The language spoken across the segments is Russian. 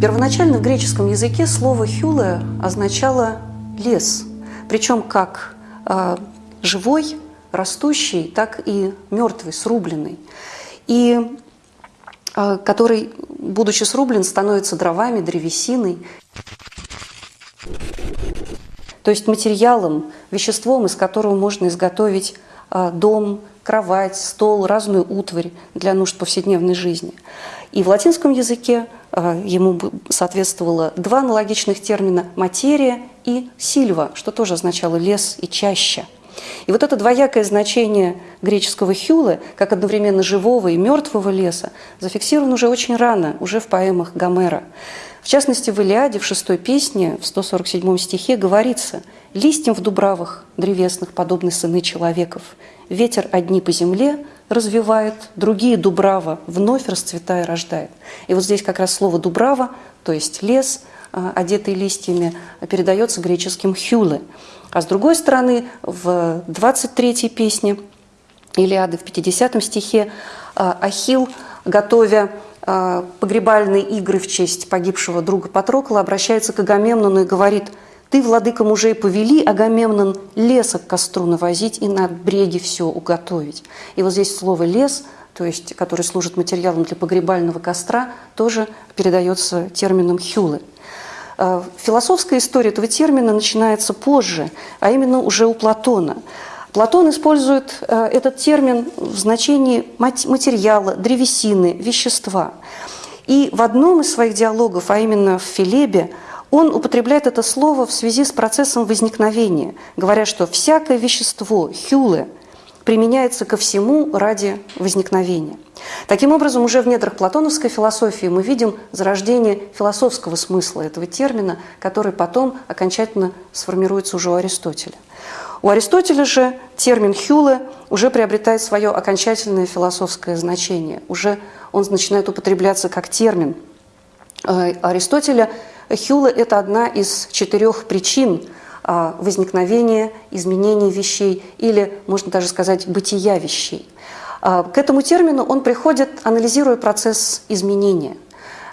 Первоначально в греческом языке слово «хюле» означало «лес», причем как э, живой, растущий, так и мертвый, срубленный, и э, который, будучи срублен, становится дровами, древесиной, то есть материалом, веществом, из которого можно изготовить э, дом, кровать, стол, разную утварь для нужд повседневной жизни. И в латинском языке э, ему соответствовало два аналогичных термина «материя» и «сильва», что тоже означало «лес» и «чаща». И вот это двоякое значение греческого хюлы, как одновременно живого и мертвого леса, зафиксировано уже очень рано, уже в поэмах Гомера. В частности, в Илиаде, в шестой песне, в 147 стихе говорится «Листьям в дубравах древесных подобны сыны человеков. Ветер одни по земле развивает, другие дубрава вновь расцветая рождает». И вот здесь как раз слово «дубрава», то есть лес, одетый листьями, передается греческим «хюле». А с другой стороны, в 23-й песне Илиады, в 50 стихе, а, Ахил, готовя а, погребальные игры в честь погибшего друга Патрокла, обращается к Агамемнону и говорит «Ты, владыка мужей, повели, Агамемнон, леса к костру навозить и на бреге все уготовить». И вот здесь слово «лес», то есть, который служит материалом для погребального костра, тоже передается термином «хюлы». А, философская история этого термина начинается позже, а именно уже у Платона – Платон использует э, этот термин в значении материала, древесины, вещества. И в одном из своих диалогов, а именно в Филебе, он употребляет это слово в связи с процессом возникновения, говоря, что всякое вещество, хюле, применяется ко всему ради возникновения. Таким образом, уже в недрах платоновской философии мы видим зарождение философского смысла этого термина, который потом окончательно сформируется уже у Аристотеля. У Аристотеля же термин «хюле» уже приобретает свое окончательное философское значение. Уже он начинает употребляться как термин. Э, Аристотеля «хюле» – это одна из четырех причин э, возникновения, изменения вещей или, можно даже сказать, бытия вещей. Э, к этому термину он приходит, анализируя процесс изменения.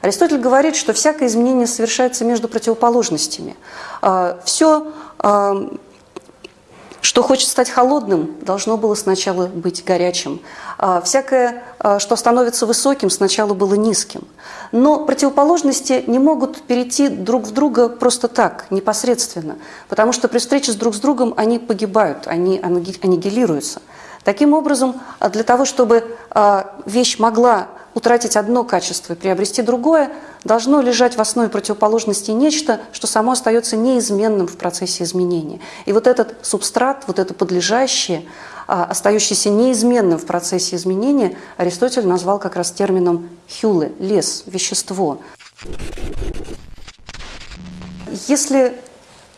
Аристотель говорит, что всякое изменение совершается между противоположностями. Все что хочет стать холодным, должно было сначала быть горячим. А всякое, а, что становится высоким, сначала было низким. Но противоположности не могут перейти друг в друга просто так, непосредственно, потому что при встрече с друг с другом они погибают, они аннигилируются. Таким образом, а для того, чтобы вещь могла утратить одно качество и приобрести другое, должно лежать в основе противоположности нечто, что само остается неизменным в процессе изменения. И вот этот субстрат, вот это подлежащее, а, остающееся неизменным в процессе изменения, Аристотель назвал как раз термином «хюле» – лес, вещество. Если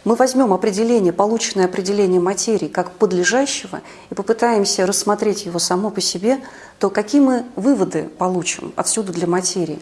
мы возьмем определение, полученное определение материи как подлежащего и попытаемся рассмотреть его само по себе, то какие мы выводы получим отсюда для материи?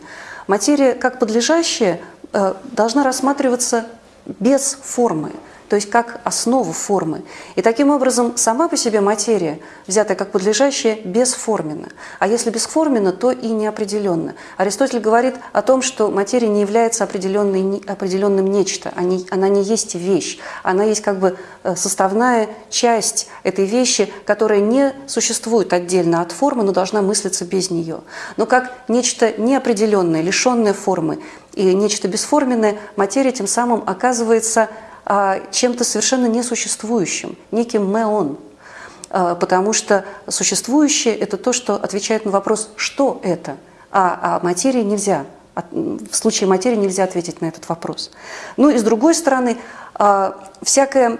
Материя как подлежащая э, должна рассматриваться без формы – то есть как основу формы. И таким образом сама по себе материя, взятая как подлежащая, бесформенна. А если бесформенна, то и неопределенна. Аристотель говорит о том, что материя не является определенным нечто, она не есть вещь, она есть как бы э, составная часть этой вещи, которая не существует отдельно от формы, но должна мыслиться без нее. Но как нечто неопределенное, лишенное формы и нечто бесформенное, материя тем самым оказывается чем-то совершенно несуществующим, неким меон. А, потому что существующее – это то, что отвечает на вопрос «что это?», а, а материи нельзя. В случае материи нельзя ответить на этот вопрос. Ну и с другой стороны, а, всякое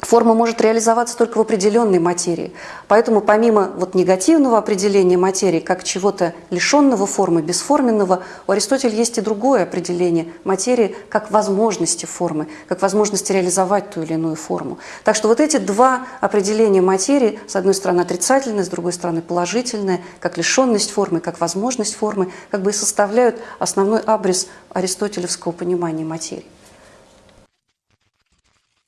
Форма может реализоваться только в определенной материи. Поэтому помимо вот негативного определения материи как чего-то лишенного формы, бесформенного, у Аристотеля есть и другое определение материи как возможности формы, как возможности реализовать ту или иную форму. Так что вот эти два определения материи, с одной стороны отрицательное, с другой стороны положительное, как лишенность формы, как возможность формы, как бы и составляют основной абрис аристотелевского понимания материи.